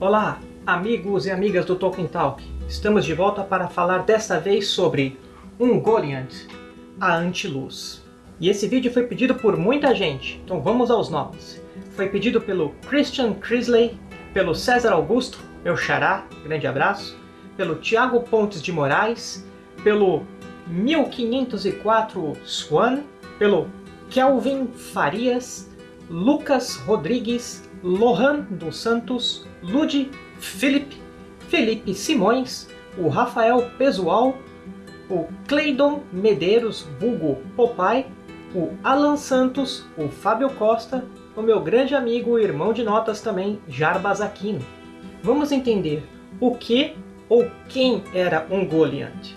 Olá, amigos e amigas do Tolkien Talk. Estamos de volta para falar desta vez sobre Ungoliant, a Antiluz. E esse vídeo foi pedido por muita gente, então vamos aos nomes. Foi pedido pelo Christian Crisley, pelo César Augusto, meu xará, grande abraço, pelo Tiago Pontes de Moraes, pelo 1504 Swan, pelo Kelvin Farias, Lucas Rodrigues, Lohan dos Santos, Ludi Felipe, Felipe Simões, o Rafael Pesual, o Cleidon Medeiros, vulgo Popai, o Alan Santos, o Fábio Costa, o meu grande amigo e irmão de notas também, Jarbas Aquino. Vamos entender o que ou quem era Ungoliant.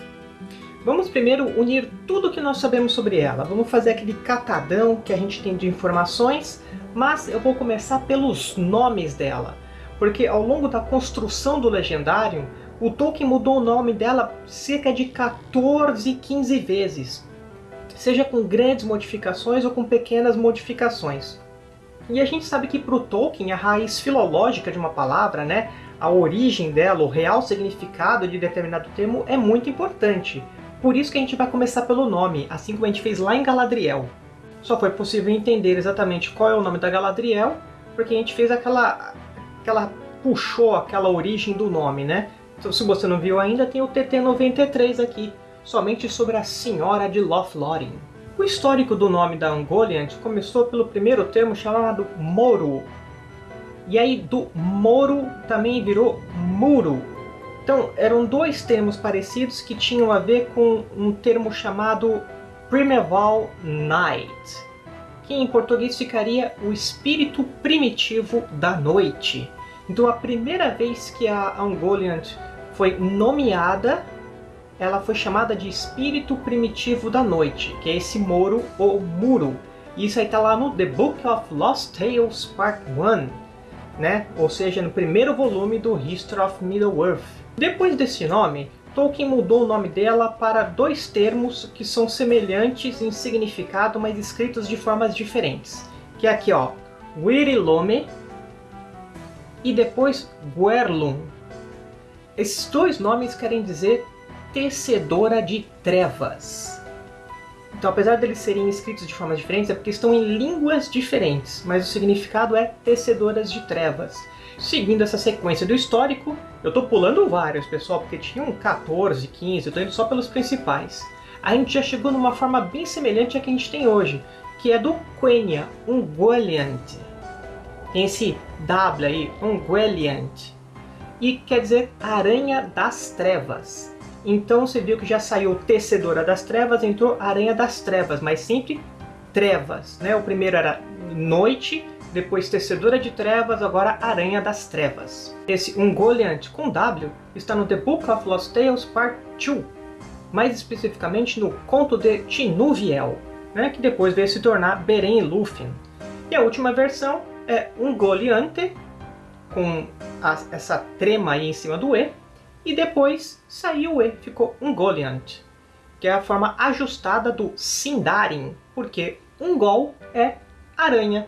Vamos primeiro unir tudo o que nós sabemos sobre ela. Vamos fazer aquele catadão que a gente tem de informações, mas eu vou começar pelos nomes dela. Porque ao longo da construção do Legendário, o Tolkien mudou o nome dela cerca de 14, 15 vezes. Seja com grandes modificações ou com pequenas modificações. E a gente sabe que para o Tolkien, a raiz filológica de uma palavra, né, a origem dela, o real significado de determinado termo é muito importante. Por isso que a gente vai começar pelo nome, assim como a gente fez lá em Galadriel. Só foi possível entender exatamente qual é o nome da Galadriel, porque a gente fez aquela... aquela puxou aquela origem do nome, né? Então, se você não viu ainda, tem o TT93 aqui, somente sobre a Senhora de Lothlórien. O histórico do nome da Ungoliant começou pelo primeiro termo chamado Moro. E aí do Moro também virou Muro, então, eram dois termos parecidos que tinham a ver com um termo chamado Primeval Night, que em português ficaria o espírito primitivo da noite. Então, a primeira vez que a Ungoliant foi nomeada, ela foi chamada de espírito primitivo da noite, que é esse Moro ou Muro. Isso aí está lá no The Book of Lost Tales Part 1, né? ou seja, no primeiro volume do History of Middle-earth. Depois desse nome, Tolkien mudou o nome dela para dois termos que são semelhantes em significado, mas escritos de formas diferentes. Que é aqui, ó, Wirilome e depois Guerlum. Esses dois nomes querem dizer tecedora de trevas. Então, apesar deles serem escritos de formas diferentes, é porque estão em línguas diferentes, mas o significado é tecedoras de trevas. Seguindo essa sequência do histórico, eu estou pulando vários, pessoal, porque tinham 14, 15, eu estou indo só pelos principais. A gente já chegou numa forma bem semelhante à que a gente tem hoje, que é do Quenya, Ungoliant. Esse W aí, Ungoliant. E quer dizer Aranha das Trevas. Então você viu que já saiu Tecedora das Trevas, entrou Aranha das Trevas, mas sempre trevas. Né? O primeiro era noite, depois Tecedora de Trevas, agora Aranha das Trevas. Esse Ungoliant com W está no The Book of Lost Tales Part 2, mais especificamente no Conto de Tinuviel, né, que depois veio se tornar Beren e Lúthien. E a última versão é Ungoliante, com a, essa trema aí em cima do E, e depois saiu o E, ficou Ungoliant, que é a forma ajustada do Sindarin, porque Ungol é aranha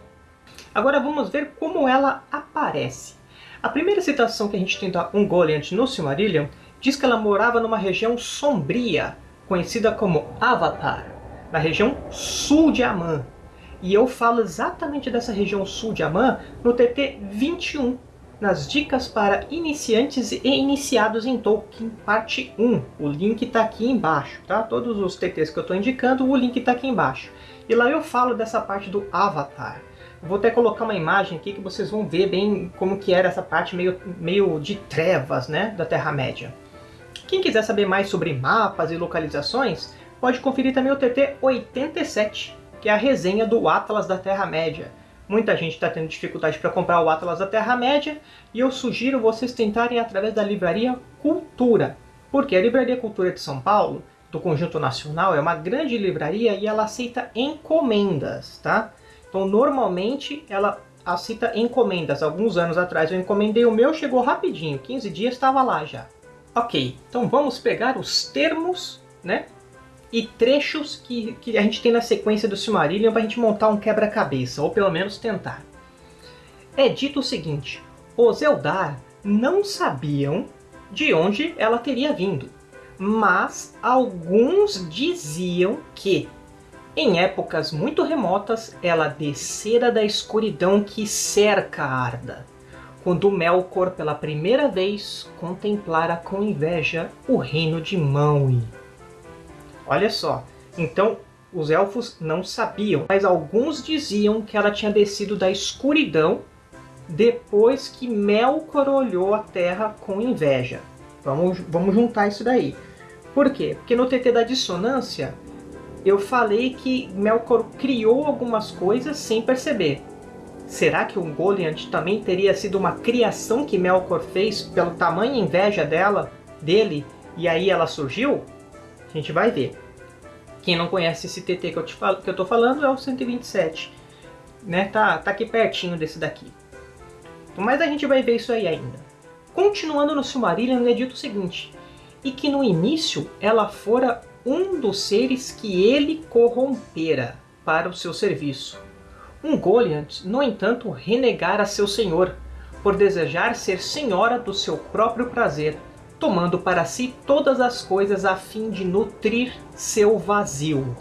Agora vamos ver como ela aparece. A primeira citação que a gente tem da Ungoliant no Silmarillion diz que ela morava numa região sombria, conhecida como Avatar, na região sul de Amã. E eu falo exatamente dessa região sul de Amã no TT 21, nas dicas para iniciantes e iniciados em Tolkien, parte 1. O link está aqui embaixo, tá? Todos os TTs que eu estou indicando, o link está aqui embaixo. E lá eu falo dessa parte do Avatar. Vou até colocar uma imagem aqui que vocês vão ver bem como que era essa parte meio, meio de trevas né, da Terra-média. Quem quiser saber mais sobre mapas e localizações, pode conferir também o TT 87, que é a resenha do Atlas da Terra-média. Muita gente está tendo dificuldade para comprar o Atlas da Terra-média, e eu sugiro vocês tentarem através da Livraria Cultura, porque a Livraria Cultura de São Paulo, do Conjunto Nacional, é uma grande livraria e ela aceita encomendas, tá? Então, normalmente, ela aceita encomendas. Alguns anos atrás eu encomendei o meu, chegou rapidinho. 15 dias estava lá já. Ok, então vamos pegar os termos, né? E trechos que, que a gente tem na sequência do Silmarillion para a gente montar um quebra-cabeça, ou pelo menos tentar. É dito o seguinte, os Eldar não sabiam de onde ela teria vindo, mas alguns diziam que, em épocas muito remotas, ela descera da escuridão que cerca Arda, quando Melkor pela primeira vez contemplara com inveja o reino de Maui. Olha só, então os elfos não sabiam, mas alguns diziam que ela tinha descido da escuridão depois que Melkor olhou a Terra com inveja. Vamos, vamos juntar isso daí. Por quê? Porque no TT da dissonância eu falei que Melkor criou algumas coisas sem perceber. Será que o Goliath também teria sido uma criação que Melkor fez pelo tamanho inveja dela, dele, e aí ela surgiu? A gente vai ver. Quem não conhece esse TT que eu, te falo, que eu tô falando é o 127. Né? Tá, tá aqui pertinho desse daqui. Mas a gente vai ver isso aí ainda. Continuando no Silmarillion, é dito o seguinte, e que no início ela fora um dos seres que ele corrompera para o seu serviço. Um Goliath, no entanto, renegara seu senhor, por desejar ser senhora do seu próprio prazer, tomando para si todas as coisas a fim de nutrir seu vazio.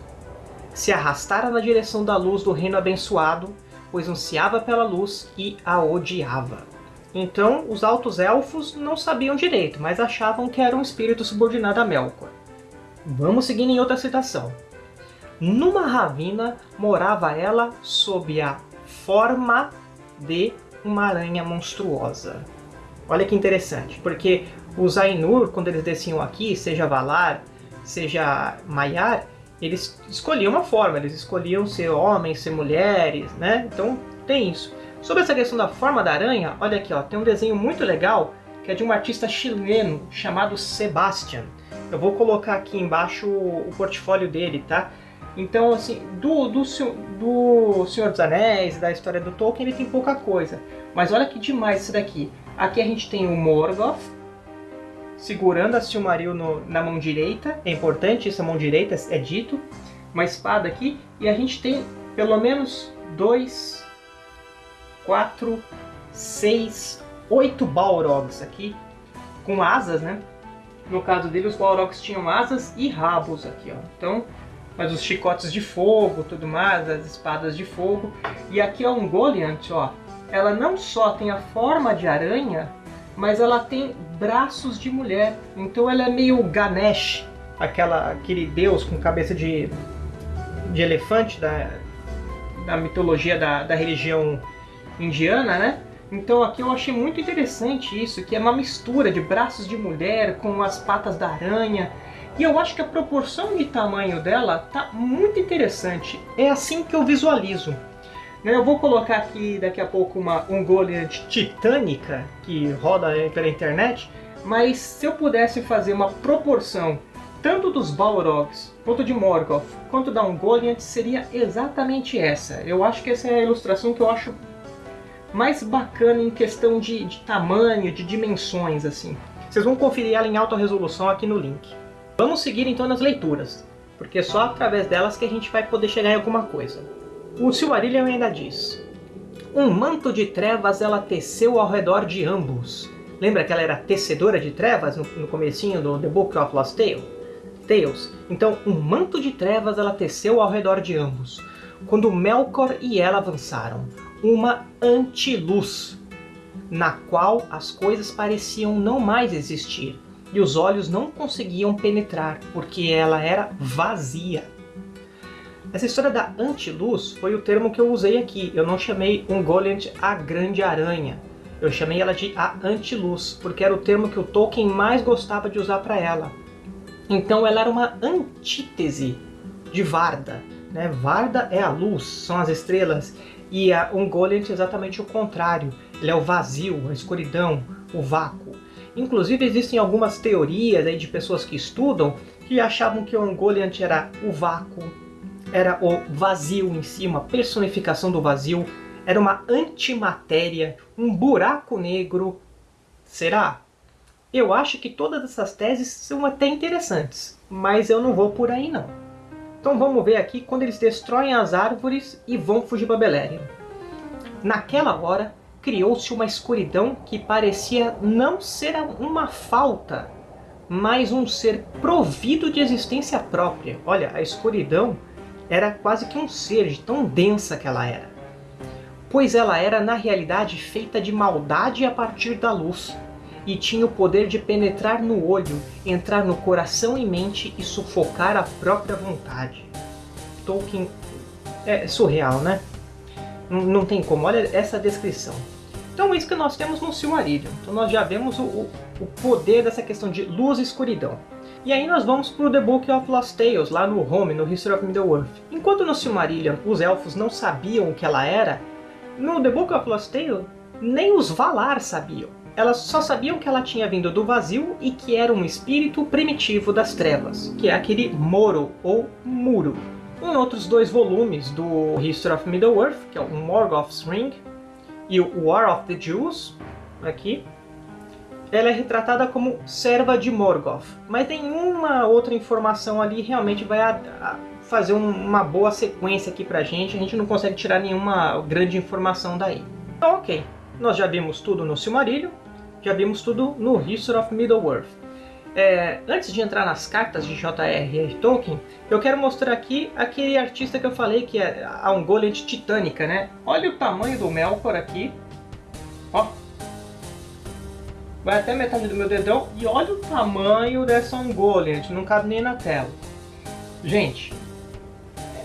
Se arrastara na direção da luz do reino abençoado, pois ansiava pela luz e a odiava. Então, os altos elfos não sabiam direito, mas achavam que era um espírito subordinado a Melkor. Vamos seguir em outra citação. Numa ravina morava ela sob a forma de uma aranha monstruosa. Olha que interessante, porque os Ainur, quando eles desciam aqui, seja Valar, seja Maiar, eles escolhiam uma forma, eles escolhiam ser homens, ser mulheres, né? Então tem isso. Sobre essa questão da forma da aranha, olha aqui, ó, tem um desenho muito legal que é de um artista chileno chamado Sebastian. Eu vou colocar aqui embaixo o portfólio dele, tá? Então, assim, do, do, do Senhor dos Anéis, da história do Tolkien, ele tem pouca coisa. Mas olha que demais isso daqui. Aqui a gente tem o Morgoth, segurando a Silmaril no, na mão direita. É importante essa mão direita, é dito. Uma espada aqui. E a gente tem pelo menos dois, quatro, seis, oito Balrogs aqui. Com asas, né? No caso dele, os Balrogs tinham asas e rabos aqui, ó. Então, mas os chicotes de fogo, tudo mais, as espadas de fogo. E aqui é um Goliath, ó. Ela não só tem a forma de aranha, mas ela tem braços de mulher. Então ela é meio Ganesh, aquela, aquele deus com cabeça de, de elefante da, da mitologia da, da religião indiana, né? Então aqui eu achei muito interessante isso, que é uma mistura de braços de mulher com as patas da aranha. E eu acho que a proporção de tamanho dela tá muito interessante. É assim que eu visualizo. Né, eu vou colocar aqui daqui a pouco uma Goliath titânica que roda pela internet, mas se eu pudesse fazer uma proporção tanto dos Balrogs, quanto de Morgoth, quanto da Ungoliant, seria exatamente essa. Eu acho que essa é a ilustração que eu acho mais bacana em questão de, de tamanho, de dimensões, assim. Vocês vão conferir ela em alta resolução aqui no link. Vamos seguir então nas leituras, porque é só através delas que a gente vai poder chegar em alguma coisa. O Silmarillion ainda diz: Um manto de trevas ela teceu ao redor de ambos. Lembra que ela era tecedora de trevas no, no comecinho do The Book of Lost Tale? Tales? Então, um manto de trevas ela teceu ao redor de ambos. Quando Melkor e ela avançaram, uma antiluz, na qual as coisas pareciam não mais existir, e os olhos não conseguiam penetrar, porque ela era vazia. Essa história da antiluz foi o termo que eu usei aqui. Eu não chamei um Goliath a grande aranha. Eu chamei ela de a antiluz, porque era o termo que o Tolkien mais gostava de usar para ela. Então ela era uma antítese de Varda. Né? Varda é a luz, são as estrelas, e a Ungoliant é exatamente o contrário. Ele é o vazio, a escuridão, o vácuo. Inclusive existem algumas teorias aí de pessoas que estudam que achavam que o Ungoliant era o vácuo, era o vazio em si, uma personificação do vazio, era uma antimatéria, um buraco negro. Será? Eu acho que todas essas teses são até interessantes, mas eu não vou por aí não. Então vamos ver aqui quando eles destroem as árvores e vão fugir para Beleriand. Naquela hora, criou-se uma escuridão que parecia não ser uma falta, mas um ser provido de existência própria. Olha, a escuridão era quase que um ser, de tão densa que ela era. Pois ela era, na realidade, feita de maldade a partir da luz, e tinha o poder de penetrar no olho, entrar no coração e mente e sufocar a própria vontade. Tolkien é surreal, né? Não, tem como, olha essa descrição. Então é isso que nós temos no Silmarillion. Então nós já vemos o, o, o poder dessa questão de luz e escuridão. E aí nós vamos para o The Book of Lost Tales, lá no Home, no History of Middle-earth. Enquanto no Silmarillion os elfos não sabiam o que ela era, no The Book of Lost Tales nem os Valar sabiam. Elas só sabiam que ela tinha vindo do vazio e que era um espírito primitivo das trevas, que é aquele Moro ou Muro. Em outros dois volumes do History of Middle-earth, que é o Morgoth's Ring e o War of the Jews, aqui, ela é retratada como serva de Morgoth, mas nenhuma outra informação ali realmente vai fazer um, uma boa sequência aqui pra gente, a gente não consegue tirar nenhuma grande informação daí. Então ok, nós já vimos tudo no Silmarillion, já vimos tudo no History of Middle-earth. É, antes de entrar nas cartas de J.R.R. Tolkien, eu quero mostrar aqui aquele artista que eu falei que é a Ungoliant titânica, né? Olha o tamanho do Melkor aqui, ó, vai até metade do meu dedão e olha o tamanho dessa Ungoliant, não cabe nem na tela. Gente,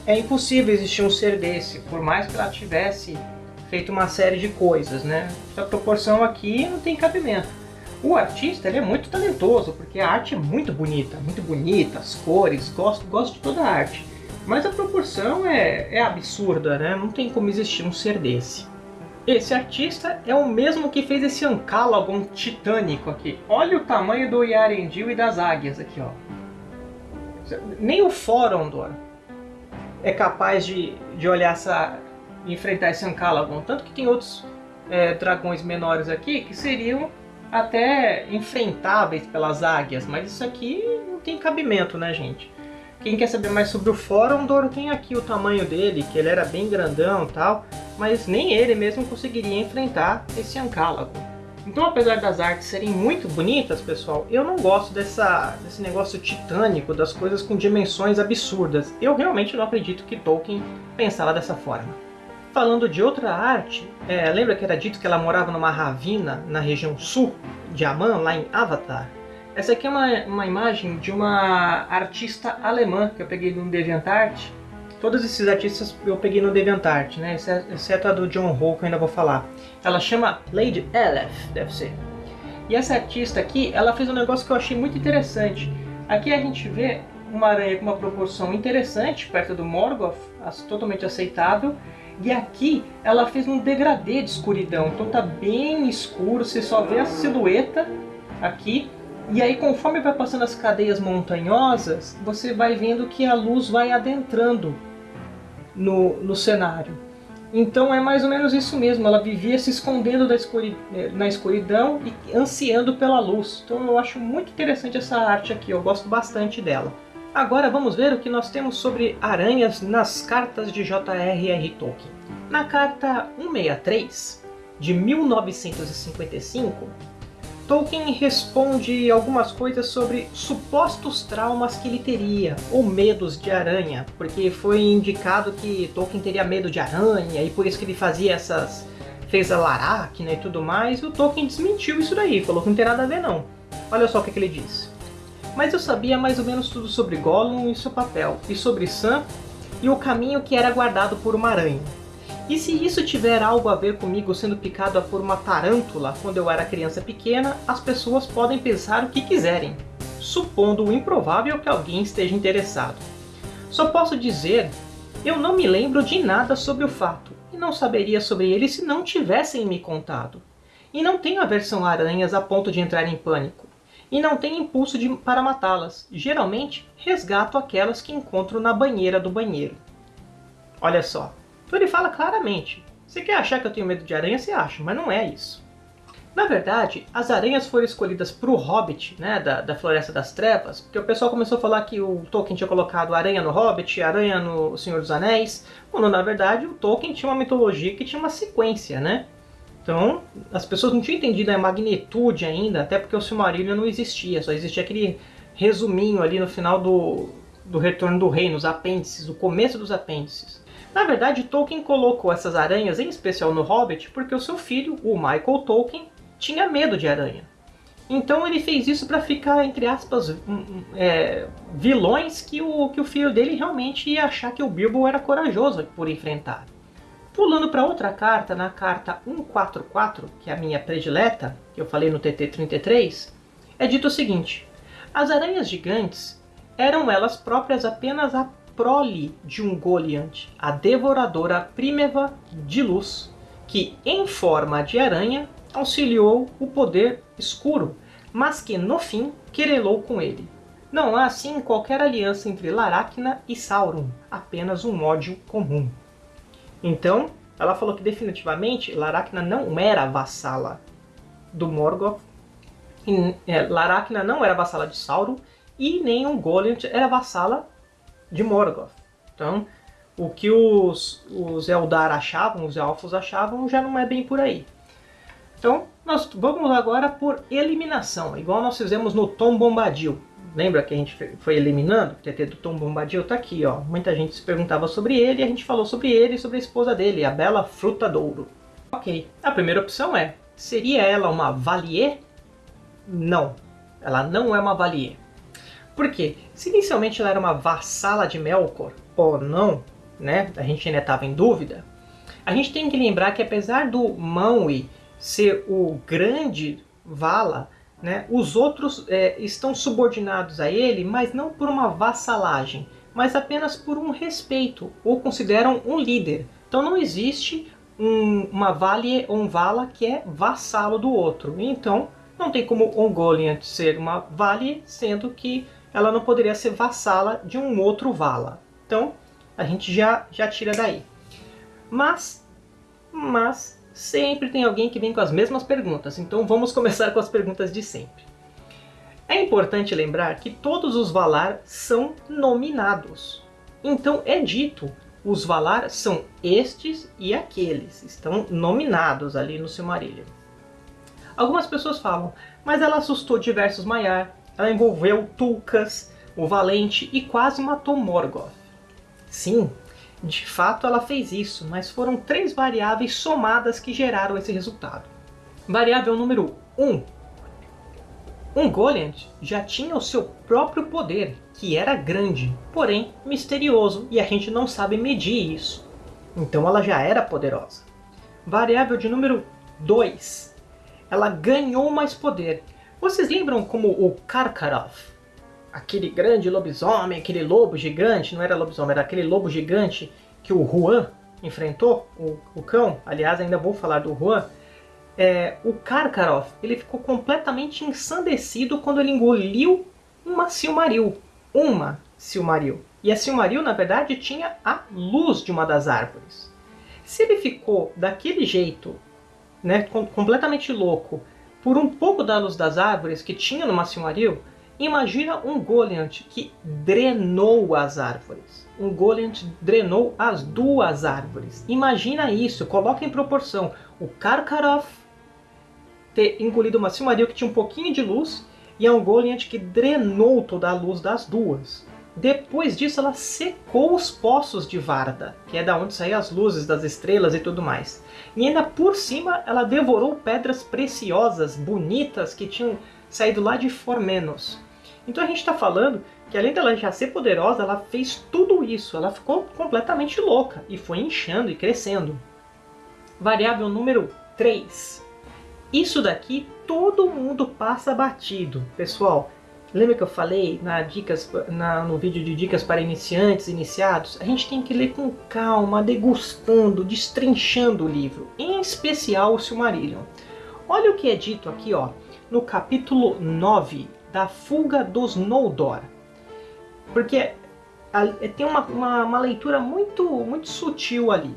é impossível existir um ser desse, por mais que ela tivesse feito uma série de coisas, né? Essa proporção aqui não tem cabimento. O artista ele é muito talentoso, porque a arte é muito bonita, muito bonita, as cores, gosto, gosto de toda a arte. Mas a proporção é, é absurda, né? Não tem como existir um ser desse. Esse artista é o mesmo que fez esse ancálogon titânico aqui. Olha o tamanho do Yarendil e das águias aqui, ó. Nem o Forondor é capaz de, de olhar essa, enfrentar esse Ancalagon. Tanto que tem outros é, dragões menores aqui que seriam até enfrentáveis pelas águias, mas isso aqui não tem cabimento, né, gente? Quem quer saber mais sobre o Forondor tem aqui o tamanho dele, que ele era bem grandão tal, mas nem ele mesmo conseguiria enfrentar esse Ancalagon. Então, apesar das artes serem muito bonitas, pessoal, eu não gosto dessa, desse negócio titânico, das coisas com dimensões absurdas. Eu realmente não acredito que Tolkien pensava dessa forma. Falando de outra arte, é, lembra que era dito que ela morava numa ravina na região sul de Aman, lá em Avatar? Essa aqui é uma, uma imagem de uma artista alemã que eu peguei no DeviantArt. Todos esses artistas eu peguei no DeviantArt, né? exceto a do John Ho, que eu ainda vou falar. Ela chama Lady Elef, deve ser. E essa artista aqui, ela fez um negócio que eu achei muito interessante. Aqui a gente vê uma aranha com uma proporção interessante, perto do Morgoth, totalmente aceitável, e aqui ela fez um degradê de escuridão, então tá bem escuro, você só vê a silhueta aqui. E aí conforme vai passando as cadeias montanhosas, você vai vendo que a luz vai adentrando no, no cenário. Então é mais ou menos isso mesmo, ela vivia se escondendo escuri na escuridão e ansiando pela luz. Então eu acho muito interessante essa arte aqui, eu gosto bastante dela. Agora vamos ver o que nós temos sobre aranhas nas cartas de J.R.R. Tolkien. Na carta 163, de 1955, Tolkien responde algumas coisas sobre supostos traumas que ele teria, ou medos de aranha, porque foi indicado que Tolkien teria medo de aranha, e por isso que ele fazia essas... fez a Laracna e tudo mais, e o Tolkien desmentiu isso daí, falou que não tem nada a ver não. Olha só o que, que ele disse mas eu sabia mais ou menos tudo sobre Gollum e seu papel, e sobre Sam e o caminho que era guardado por uma aranha. E se isso tiver algo a ver comigo sendo picado por uma tarântula quando eu era criança pequena, as pessoas podem pensar o que quiserem, supondo o improvável que alguém esteja interessado. Só posso dizer, eu não me lembro de nada sobre o fato, e não saberia sobre ele se não tivessem me contado. E não tenho aversão a aranhas a ponto de entrar em pânico e não tem impulso de, para matá-las. Geralmente, resgato aquelas que encontro na banheira do banheiro. Olha só, então ele fala claramente. Você quer achar que eu tenho medo de aranha, você acha, mas não é isso. Na verdade, as aranhas foram escolhidas para o Hobbit, né, da, da Floresta das Trevas, porque o pessoal começou a falar que o Tolkien tinha colocado aranha no Hobbit, aranha no Senhor dos Anéis, quando na verdade o Tolkien tinha uma mitologia que tinha uma sequência, né? Então, as pessoas não tinham entendido a magnitude ainda, até porque o Silmarillion não existia, só existia aquele resuminho ali no final do, do Retorno do Rei, nos apêndices, o começo dos apêndices. Na verdade, Tolkien colocou essas aranhas, em especial no Hobbit, porque o seu filho, o Michael Tolkien, tinha medo de aranha. Então ele fez isso para ficar, entre aspas, é, vilões que o, que o filho dele realmente ia achar que o Bilbo era corajoso por enfrentar. Pulando para outra carta, na carta 144, que é a minha predileta, que eu falei no TT33, é dito o seguinte: As aranhas gigantes eram elas próprias apenas a prole de um Goliant, a devoradora Primeva de luz, que, em forma de aranha, auxiliou o poder escuro, mas que, no fim, querelou com ele. Não há, assim, qualquer aliança entre Laracna e Sauron, apenas um ódio comum. Então, ela falou que definitivamente Laracna não era vassala do Morgoth, e, é, Laracna não era vassala de Sauron, e nem um Goliath era vassala de Morgoth. Então, o que os, os Eldar achavam, os Elfos achavam, já não é bem por aí. Então, nós vamos agora por eliminação, igual nós fizemos no Tom Bombadil. Lembra que a gente foi eliminando? O TT do Tom Bombadil está aqui, ó. Muita gente se perguntava sobre ele a gente falou sobre ele e sobre a esposa dele, a Bela Frutadouro. Ok, a primeira opção é, seria ela uma Valier? Não, ela não é uma Valier. Por quê? Se inicialmente ela era uma vassala de Melkor, ou não, né, a gente ainda estava em dúvida, a gente tem que lembrar que apesar do Maui ser o grande Vala, né, os outros é, estão subordinados a ele, mas não por uma vassalagem, mas apenas por um respeito, ou consideram um líder. Então não existe um, uma Valie ou um Vala que é vassalo do outro. Então não tem como Ongoliant ser uma Valie, sendo que ela não poderia ser vassala de um outro Vala. Então a gente já, já tira daí. Mas, mas sempre tem alguém que vem com as mesmas perguntas, então vamos começar com as perguntas de sempre. É importante lembrar que todos os Valar são nominados. Então é dito, os Valar são estes e aqueles, estão nominados ali no Silmarillion. Algumas pessoas falam, mas ela assustou diversos Maiar, ela envolveu Tulkas, o Valente e quase matou Morgoth. Sim, de fato, ela fez isso, mas foram três variáveis somadas que geraram esse resultado. Variável número 1. Um Goliath já tinha o seu próprio poder, que era grande, porém misterioso, e a gente não sabe medir isso. Então ela já era poderosa. Variável de número 2. Ela ganhou mais poder. Vocês lembram como o Karkaroth aquele grande lobisomem, aquele lobo gigante, não era lobisomem, era aquele lobo gigante que o Juan enfrentou, o, o cão, aliás ainda vou falar do Juan, é, o Karkaroth ele ficou completamente ensandecido quando ele engoliu uma Silmaril, uma Silmaril. E a Silmaril, na verdade, tinha a luz de uma das árvores. Se ele ficou daquele jeito, né, completamente louco, por um pouco da luz das árvores que tinha numa Silmaril, Imagina um Goliath que drenou as árvores. Um Goliath drenou as duas árvores. Imagina isso, coloca em proporção. O Karkaroth ter engolido uma Silmaril que tinha um pouquinho de luz e é um Goliath que drenou toda a luz das duas. Depois disso ela secou os poços de Varda, que é da onde saíam as luzes das estrelas e tudo mais. E ainda por cima ela devorou pedras preciosas, bonitas, que tinham saído lá de Formenos. Então a gente está falando que além dela já ser poderosa, ela fez tudo isso. Ela ficou completamente louca e foi inchando e crescendo. Variável número 3. Isso daqui todo mundo passa batido. Pessoal, lembra que eu falei na dicas, na, no vídeo de dicas para iniciantes, iniciados? A gente tem que ler com calma, degustando, destrinchando o livro. Em especial o Silmarillion. Olha o que é dito aqui ó, no capítulo 9 da fuga dos Noldor. Porque tem uma, uma, uma, leitura muito, muito sutil ali.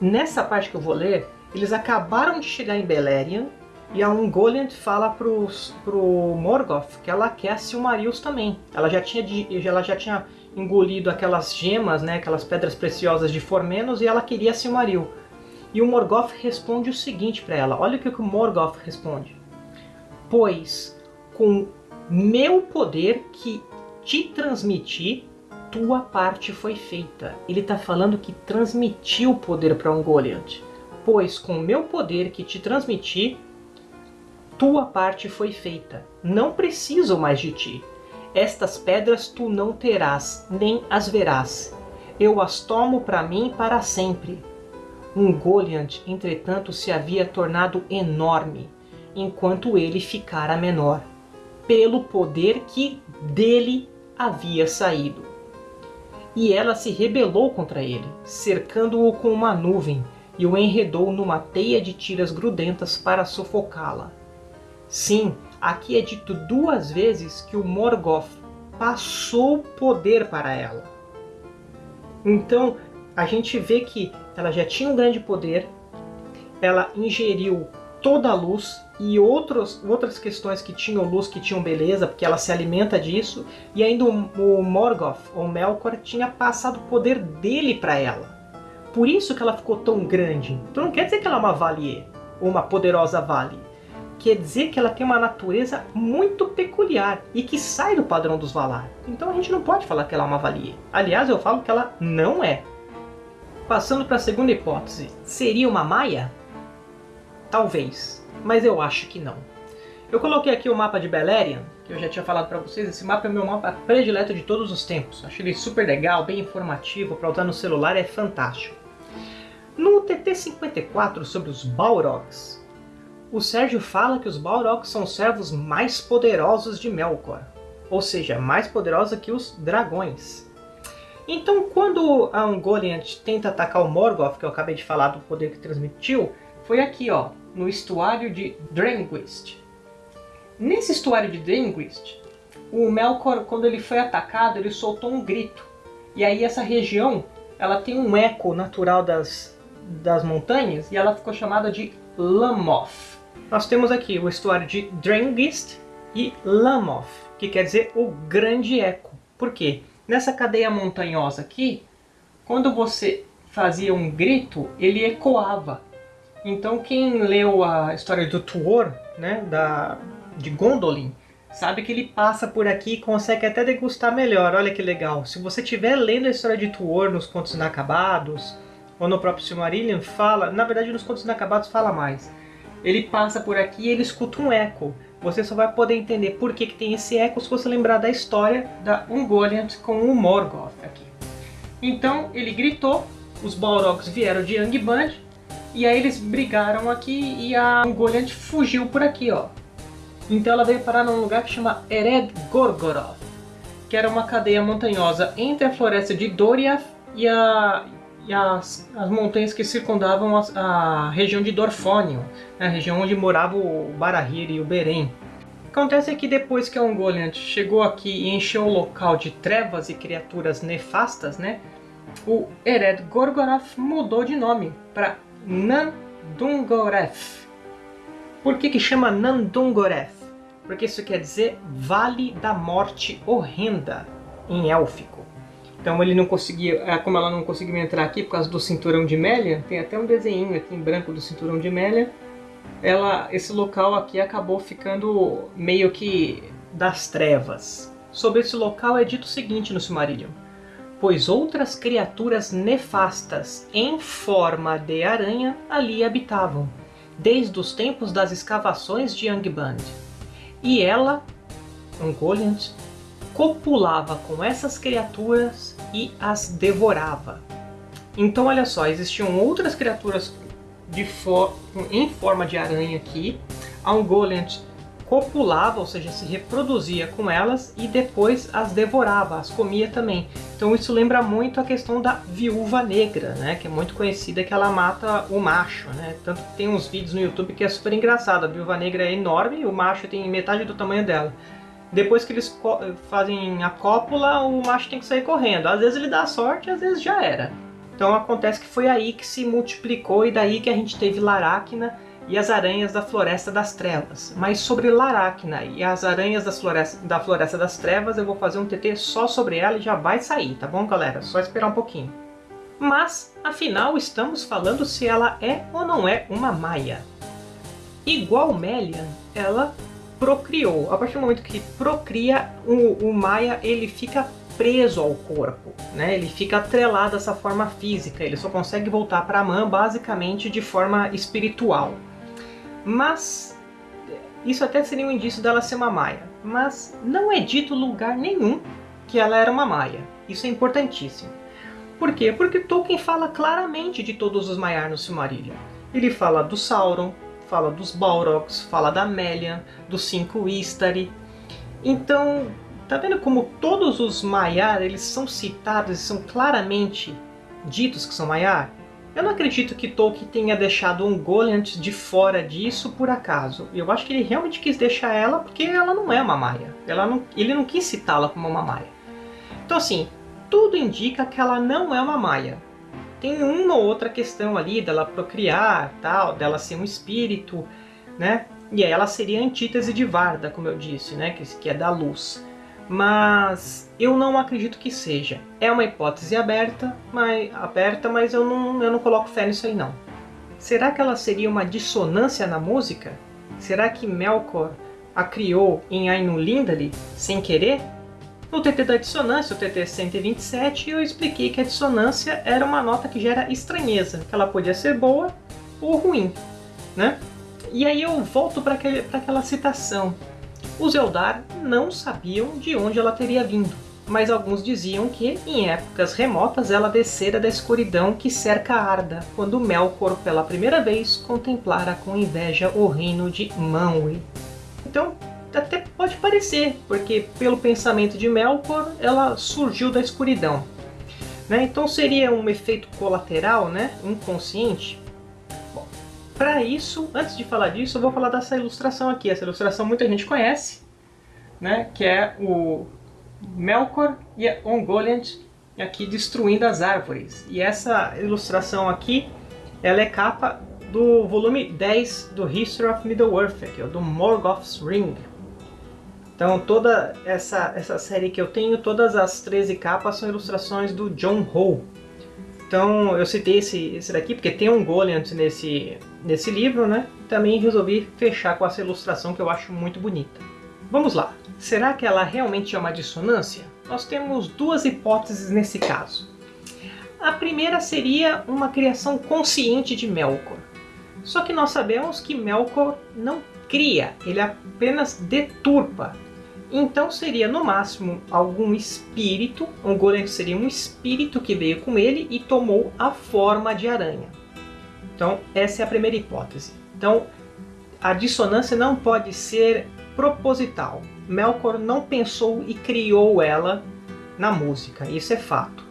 Nessa parte que eu vou ler, eles acabaram de chegar em Beleriand e a Ungoliant fala pro, pro Morgoth que ela quer Silmarils também. Ela já tinha, ela já tinha engolido aquelas gemas, né, aquelas pedras preciosas de Formenos e ela queria Silmaril. E o Morgoth responde o seguinte para ela. Olha o que o Morgoth responde. Pois com meu poder que te transmiti, tua parte foi feita. Ele está falando que transmitiu o poder para Goliath. Pois com meu poder que te transmiti, tua parte foi feita. Não preciso mais de ti. Estas pedras tu não terás, nem as verás. Eu as tomo para mim para sempre. Um Goliath, entretanto, se havia tornado enorme, enquanto ele ficara menor, pelo poder que dele havia saído. E ela se rebelou contra ele, cercando-o com uma nuvem, e o enredou numa teia de tiras grudentas para sufocá-la. Sim, aqui é dito duas vezes que o Morgoth passou poder para ela. Então, a gente vê que ela já tinha um grande poder, ela ingeriu toda a luz e outros, outras questões que tinham luz, que tinham beleza, porque ela se alimenta disso, e ainda o, o Morgoth, ou Melkor, tinha passado o poder dele para ela. Por isso que ela ficou tão grande. Então não quer dizer que ela é uma Valier, ou uma poderosa Vale. Quer dizer que ela tem uma natureza muito peculiar e que sai do padrão dos Valar. Então a gente não pode falar que ela é uma Valier. Aliás, eu falo que ela não é. Passando para a segunda hipótese, seria uma Maia? Talvez, mas eu acho que não. Eu coloquei aqui o mapa de Beleriand, que eu já tinha falado para vocês. Esse mapa é meu mapa predileto de todos os tempos. Acho ele super legal, bem informativo, para usar no celular é fantástico. No TT-54 sobre os Balrogs, o Sérgio fala que os Balrogs são os servos mais poderosos de Melkor, ou seja, mais poderosos que os dragões. Então, quando a Ungoliant tenta atacar o Morgoth, que eu acabei de falar do poder que transmitiu, foi aqui, ó, no estuário de Drenguist. Nesse estuário de Drenguist, o Melkor, quando ele foi atacado, ele soltou um grito. E aí essa região, ela tem um eco natural das, das montanhas e ela ficou chamada de Lamoth. Nós temos aqui o estuário de Drengist e Lamoth, que quer dizer o grande eco. Por quê? Nessa cadeia montanhosa aqui, quando você fazia um grito, ele ecoava. Então quem leu a história do Tuor, né, da, de Gondolin, sabe que ele passa por aqui e consegue até degustar melhor. Olha que legal. Se você estiver lendo a história de Tuor nos Contos Inacabados, ou no próprio Silmarillion, fala... Na verdade, nos Contos Inacabados fala mais. Ele passa por aqui e ele escuta um eco. Você só vai poder entender por que, que tem esse eco se você lembrar da história da Ungoliant com o Morgoth aqui. Então, ele gritou, os Balrogs vieram de Angband, e aí eles brigaram aqui e a Ungoliant fugiu por aqui, ó. Então ela veio parar num lugar que chama Ered Gorgoroth, que era uma cadeia montanhosa entre a floresta de Doriath e, a, e as, as, montanhas que circundavam a, a região de Dorfonion, né, a região onde morava o Barahir e o Beren. Acontece que depois que Ungoliant chegou aqui e encheu o local de trevas e criaturas nefastas, né, o Ered Gorgoroth mudou de nome para Nandungoreth. Por que, que chama Nandungoreth? Porque isso quer dizer Vale da Morte Horrenda em élfico. Então ele não conseguia, é, como ela não conseguiu entrar aqui por causa do cinturão de Melia, tem até um desenho aqui em branco do cinturão de Melia, ela, esse local aqui acabou ficando meio que das trevas. Sobre esse local é dito o seguinte no Silmarillion pois outras criaturas nefastas em forma de aranha ali habitavam, desde os tempos das escavações de Angband. E ela, Ungoliant, copulava com essas criaturas e as devorava. Então olha só, existiam outras criaturas for em forma de aranha aqui. A Ungoliant copulava, ou seja, se reproduzia com elas e depois as devorava, as comia também. Então isso lembra muito a questão da viúva negra, né? Que é muito conhecida que ela mata o macho, né? Tanto que tem uns vídeos no YouTube que é super engraçado. A viúva negra é enorme o macho tem metade do tamanho dela. Depois que eles fazem a cópula, o macho tem que sair correndo. Às vezes ele dá sorte, às vezes já era. Então acontece que foi aí que se multiplicou e daí que a gente teve Laracna e as aranhas da Floresta das Trevas. Mas sobre Laracna e as aranhas floresta, da Floresta das Trevas, eu vou fazer um TT só sobre ela e já vai sair, tá bom, galera? Só esperar um pouquinho. Mas, afinal, estamos falando se ela é ou não é uma Maia. Igual Melian, ela procriou. A partir do momento que procria, o, o Maia ele fica preso ao corpo, né? ele fica atrelado a essa forma física, ele só consegue voltar para a mãe basicamente de forma espiritual. Mas isso até seria um indício dela ser uma Maia, mas não é dito lugar nenhum que ela era uma Maia. Isso é importantíssimo. Por quê? Porque Tolkien fala claramente de todos os Maiar no Silmarillion. Ele fala do Sauron, fala dos Balrogs, fala da Melian, dos cinco Istari. Então, tá vendo como todos os Maiar, eles são citados e são claramente ditos que são Maiar? Eu não acredito que Tolkien tenha deixado um Goliath de fora disso por acaso. Eu acho que ele realmente quis deixar ela porque ela não é uma Maia. Ela não, ele não quis citá-la como uma Maia. Então assim, tudo indica que ela não é uma Maia. Tem uma ou outra questão ali dela procriar, tal, dela ser um espírito, né? E aí ela seria a antítese de Varda, como eu disse, né? Que, que é da luz mas eu não acredito que seja. É uma hipótese aberta, mas, aberta, mas eu não, eu não coloco fé nisso aí não. Será que ela seria uma dissonância na música? Será que Melkor a criou em Ainulindale sem querer? No TT da dissonância, o TT 127, eu expliquei que a dissonância era uma nota que gera estranheza, que ela podia ser boa ou ruim, né? E aí eu volto para aquela citação os Eldar não sabiam de onde ela teria vindo, mas alguns diziam que, em épocas remotas, ela descera da escuridão que cerca Arda, quando Melkor, pela primeira vez, contemplara com inveja o reino de Manwë. Então, até pode parecer, porque pelo pensamento de Melkor, ela surgiu da escuridão. Né? Então seria um efeito colateral, né? inconsciente, para isso, antes de falar disso, eu vou falar dessa ilustração aqui. Essa ilustração muita gente conhece, né? que é o Melkor e a Ungoliant aqui destruindo as árvores. E essa ilustração aqui, ela é capa do volume 10 do History of Middle-earth, aqui, do Morgoth's Ring. Então toda essa, essa série que eu tenho, todas as 13 capas são ilustrações do John Howe. Então eu citei esse, esse daqui porque tem um golem nesse, nesse livro, né? Também resolvi fechar com essa ilustração que eu acho muito bonita. Vamos lá. Será que ela realmente é uma dissonância? Nós temos duas hipóteses nesse caso. A primeira seria uma criação consciente de Melkor. Só que nós sabemos que Melkor não cria, ele apenas deturpa então seria no máximo algum espírito, um golem seria um espírito que veio com ele e tomou a forma de aranha. Então essa é a primeira hipótese. Então a dissonância não pode ser proposital. Melkor não pensou e criou ela na música, isso é fato.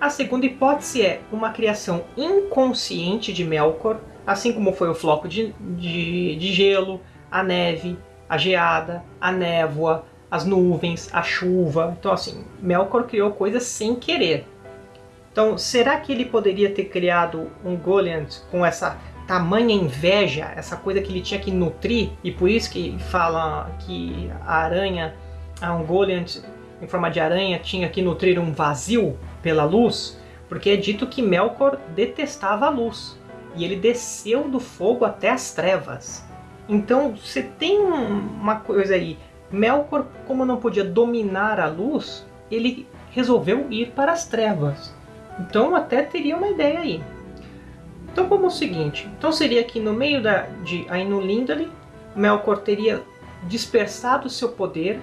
A segunda hipótese é uma criação inconsciente de Melkor, assim como foi o floco de, de, de gelo, a neve, a geada, a névoa, as nuvens, a chuva. Então, assim, Melkor criou coisas sem querer. Então, será que ele poderia ter criado um Goliath com essa tamanha inveja, essa coisa que ele tinha que nutrir, e por isso que fala que a aranha, a Ungoliant em forma de aranha, tinha que nutrir um vazio pela luz, porque é dito que Melkor detestava a luz, e ele desceu do fogo até as trevas. Então você tem uma coisa aí. Melkor, como não podia dominar a luz, ele resolveu ir para as trevas. Então até teria uma ideia aí. Então como o seguinte, então seria que no meio da, de Ainulindale, Melkor teria dispersado seu poder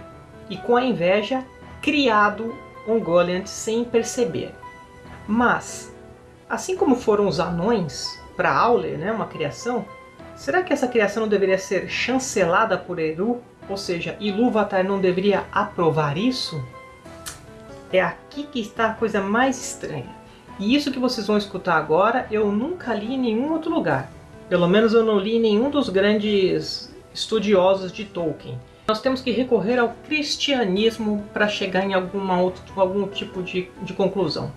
e com a inveja criado um Goliath sem perceber. Mas, assim como foram os anões para Aule, né, uma criação, Será que essa criação não deveria ser chancelada por Eru? Ou seja, Ilúvatar não deveria aprovar isso? É aqui que está a coisa mais estranha. E isso que vocês vão escutar agora, eu nunca li em nenhum outro lugar. Pelo menos eu não li em nenhum dos grandes estudiosos de Tolkien. Nós temos que recorrer ao cristianismo para chegar em alguma outro, algum tipo de, de conclusão.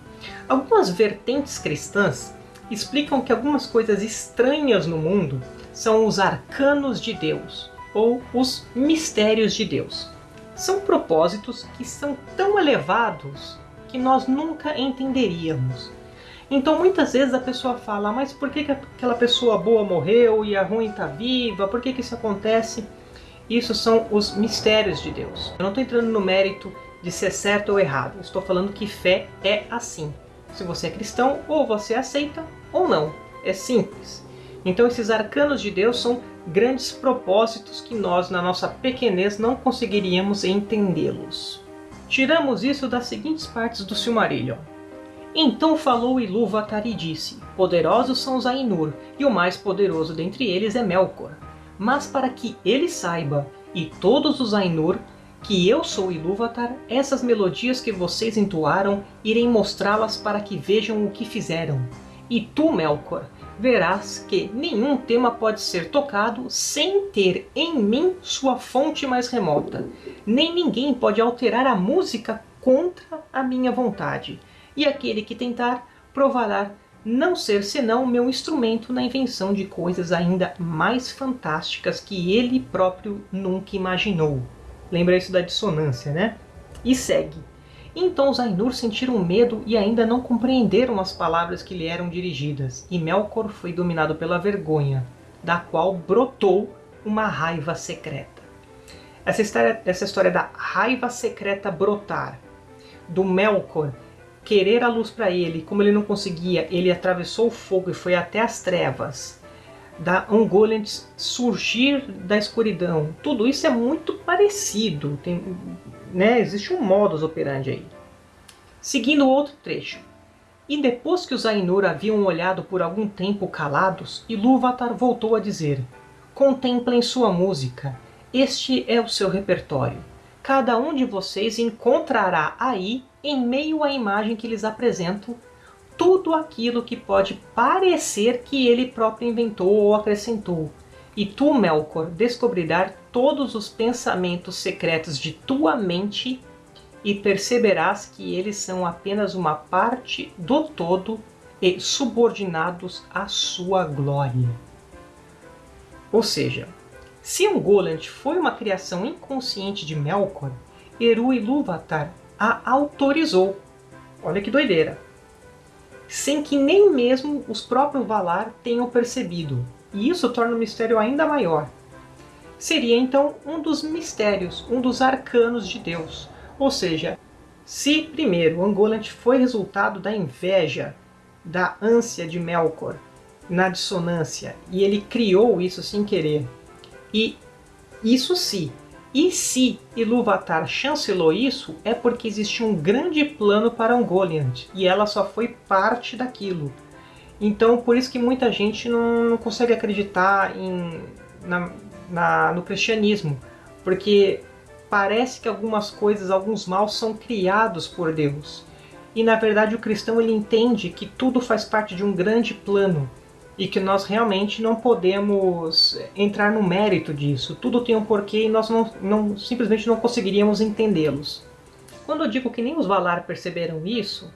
Algumas vertentes cristãs explicam que algumas coisas estranhas no mundo são os arcanos de Deus, ou os mistérios de Deus. São propósitos que são tão elevados que nós nunca entenderíamos. Então muitas vezes a pessoa fala, mas por que, que aquela pessoa boa morreu e a ruim está viva? Por que, que isso acontece? Isso são os mistérios de Deus. Eu não estou entrando no mérito de ser certo ou errado. Estou falando que fé é assim. Se você é cristão, ou você aceita ou não. É simples. Então esses arcanos de Deus são grandes propósitos que nós, na nossa pequenez, não conseguiríamos entendê-los. Tiramos isso das seguintes partes do Silmarillion. Então falou Ilúvatar e disse, Poderosos são os Ainur, e o mais poderoso dentre eles é Melkor. Mas para que ele saiba, e todos os Ainur, que eu sou Ilúvatar, essas melodias que vocês entoaram, irei mostrá-las para que vejam o que fizeram. E tu, Melkor, verás que nenhum tema pode ser tocado sem ter em mim sua fonte mais remota. Nem ninguém pode alterar a música contra a minha vontade. E aquele que tentar, provará não ser senão meu instrumento na invenção de coisas ainda mais fantásticas que ele próprio nunca imaginou. Lembra isso da dissonância, né? E segue. Então os Ainur sentiram medo e ainda não compreenderam as palavras que lhe eram dirigidas, e Melkor foi dominado pela vergonha, da qual brotou uma raiva secreta. Essa história, essa história da raiva secreta brotar, do Melkor querer a luz para ele, como ele não conseguia, ele atravessou o fogo e foi até as trevas, da Ungoliant surgir da escuridão, tudo isso é muito parecido, tem, né, existe um modus operandi aí. Seguindo outro trecho. E depois que os Ainur haviam olhado por algum tempo calados, Ilúvatar voltou a dizer Contemplem sua música, este é o seu repertório. Cada um de vocês encontrará aí, em meio à imagem que lhes apresento, tudo aquilo que pode parecer que ele próprio inventou ou acrescentou. E tu, Melkor, descobrirás todos os pensamentos secretos de tua mente e perceberás que eles são apenas uma parte do todo e subordinados à sua glória. Ou seja, se Ungoliant foi uma criação inconsciente de Melkor, Eru Ilúvatar a autorizou. Olha que doideira! Sem que nem mesmo os próprios Valar tenham percebido. E isso torna o mistério ainda maior seria então um dos mistérios, um dos arcanos de Deus. Ou seja, se primeiro Angolant foi resultado da inveja, da ânsia de Melkor, na dissonância, e ele criou isso sem querer, e isso sim, e se Ilúvatar chancelou isso, é porque existe um grande plano para Ungoliant, e ela só foi parte daquilo. Então, por isso que muita gente não, não consegue acreditar em, na, na, no cristianismo, porque parece que algumas coisas, alguns maus são criados por Deus. E na verdade o cristão ele entende que tudo faz parte de um grande plano e que nós realmente não podemos entrar no mérito disso. Tudo tem um porquê e nós não, não simplesmente não conseguiríamos entendê-los. Quando eu digo que nem os Valar perceberam isso,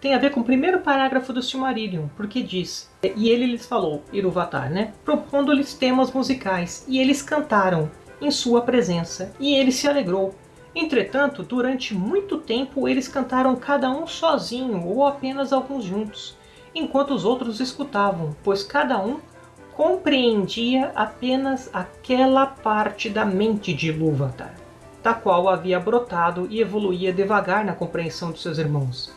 tem a ver com o primeiro parágrafo do Silmarillion, porque diz E ele lhes falou, Iluvatar, né? Propondo-lhes temas musicais, e eles cantaram em sua presença, e ele se alegrou. Entretanto, durante muito tempo eles cantaram cada um sozinho ou apenas alguns juntos, enquanto os outros escutavam, pois cada um compreendia apenas aquela parte da mente de Ilúvatar, da qual havia brotado e evoluía devagar na compreensão de seus irmãos.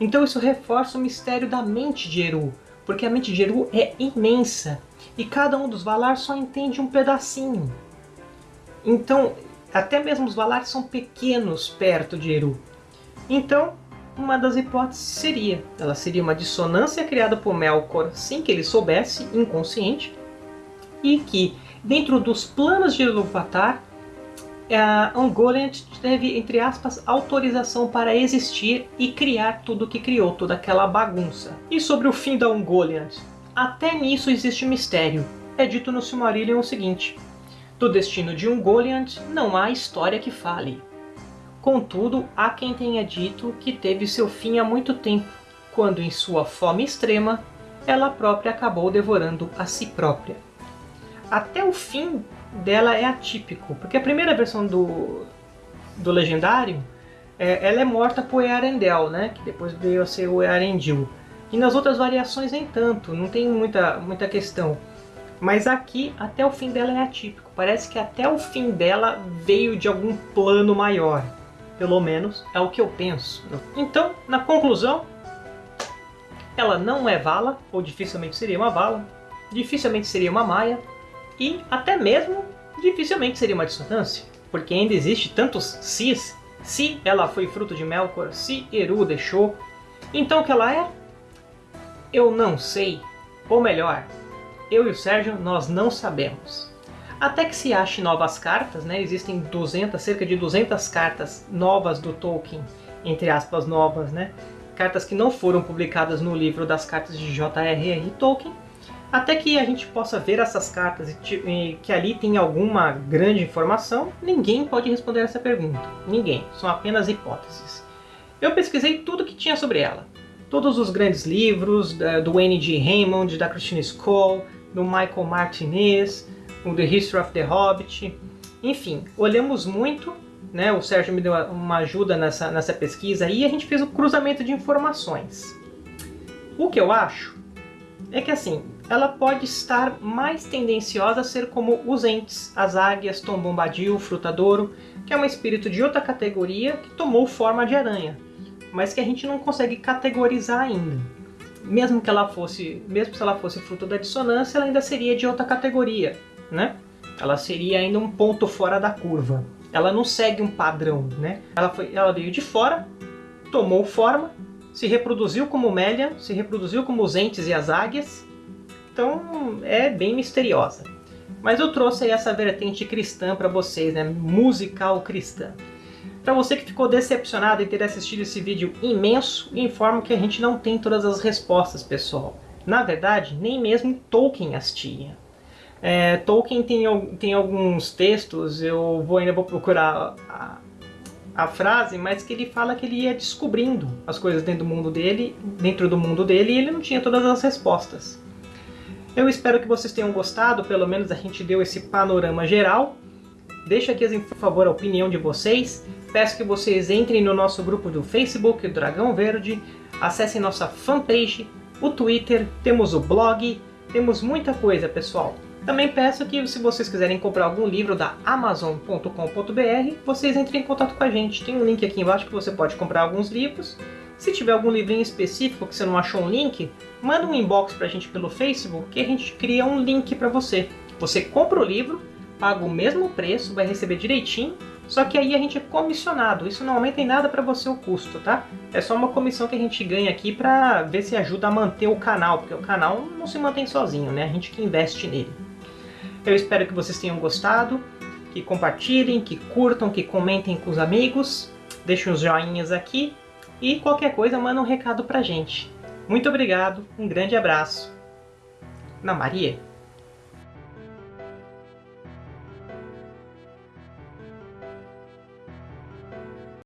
Então isso reforça o mistério da mente de Eru, porque a mente de Eru é imensa e cada um dos Valar só entende um pedacinho. Então, até mesmo os Valar são pequenos perto de Eru. Então, uma das hipóteses seria, ela seria uma dissonância criada por Melkor sem que ele soubesse, inconsciente, e que, dentro dos planos de Ilúvatar, a Ungoliant teve, entre aspas, autorização para existir e criar tudo o que criou, toda aquela bagunça. E sobre o fim da Ungoliant? Até nisso existe mistério. É dito no Silmarillion o seguinte, do destino de Ungoliant não há história que fale. Contudo, há quem tenha dito que teve seu fim há muito tempo, quando em sua fome extrema, ela própria acabou devorando a si própria. Até o fim dela é atípico, porque a primeira versão do, do Legendário, é, ela é morta por Earendel, né? que depois veio a ser o Earendil. E nas outras variações nem tanto, não tem muita, muita questão. Mas aqui, até o fim dela é atípico. Parece que até o fim dela veio de algum plano maior. Pelo menos é o que eu penso. Então, na conclusão, ela não é vala, ou dificilmente seria uma vala, dificilmente seria uma maia, e até mesmo dificilmente seria uma dissonância, porque ainda existe tantos sis, se ela foi fruto de Melkor, se Eru deixou. Então o que ela é? Eu não sei, ou melhor, eu e o Sérgio nós não sabemos. Até que se ache novas cartas, né? existem 200, cerca de 200 cartas novas do Tolkien, entre aspas novas, né? cartas que não foram publicadas no livro das cartas de J.R.R. Tolkien, até que a gente possa ver essas cartas e que ali tem alguma grande informação, ninguém pode responder essa pergunta. Ninguém, são apenas hipóteses. Eu pesquisei tudo que tinha sobre ela. Todos os grandes livros do N.G. Raymond, da Christine Skoll, do Michael Martinez, o The History of the Hobbit. Enfim, olhamos muito né? O Sérgio me deu uma ajuda nessa, nessa pesquisa e a gente fez o cruzamento de informações. O que eu acho é que assim, ela pode estar mais tendenciosa a ser como os entes, as águias, Tom Bombadil, Frutadouro, que é um espírito de outra categoria que tomou forma de aranha, mas que a gente não consegue categorizar ainda. Mesmo que ela fosse, mesmo se ela fosse fruto da dissonância, ela ainda seria de outra categoria, né? Ela seria ainda um ponto fora da curva ela não segue um padrão, né? Ela, foi, ela veio de fora, tomou forma, se reproduziu como Melian, se reproduziu como os entes e as águias, então é bem misteriosa. Mas eu trouxe aí essa vertente cristã para vocês, né? musical cristã. Para você que ficou decepcionado em ter assistido esse vídeo imenso, informo que a gente não tem todas as respostas, pessoal. Na verdade, nem mesmo Tolkien as tinha. É, Tolkien tem, tem alguns textos, eu vou, ainda vou procurar a, a frase, mas que ele fala que ele ia descobrindo as coisas dentro do mundo dele, dentro do mundo dele, e ele não tinha todas as respostas. Eu espero que vocês tenham gostado, pelo menos a gente deu esse panorama geral. Deixa aqui, por favor, a opinião de vocês. Peço que vocês entrem no nosso grupo do Facebook, Dragão Verde, acessem nossa fanpage, o Twitter, temos o blog, temos muita coisa, pessoal. Também peço que, se vocês quiserem comprar algum livro da Amazon.com.br, vocês entrem em contato com a gente. Tem um link aqui embaixo que você pode comprar alguns livros. Se tiver algum livrinho específico que você não achou um link, manda um inbox pra gente pelo Facebook que a gente cria um link para você. Você compra o livro, paga o mesmo preço, vai receber direitinho, só que aí a gente é comissionado. Isso não aumenta em nada para você o custo, tá? É só uma comissão que a gente ganha aqui para ver se ajuda a manter o canal, porque o canal não se mantém sozinho, né? A gente que investe nele. Eu espero que vocês tenham gostado, que compartilhem, que curtam, que comentem com os amigos, deixem os joinhas aqui e qualquer coisa manda um recado pra gente. Muito obrigado, um grande abraço. Na Maria.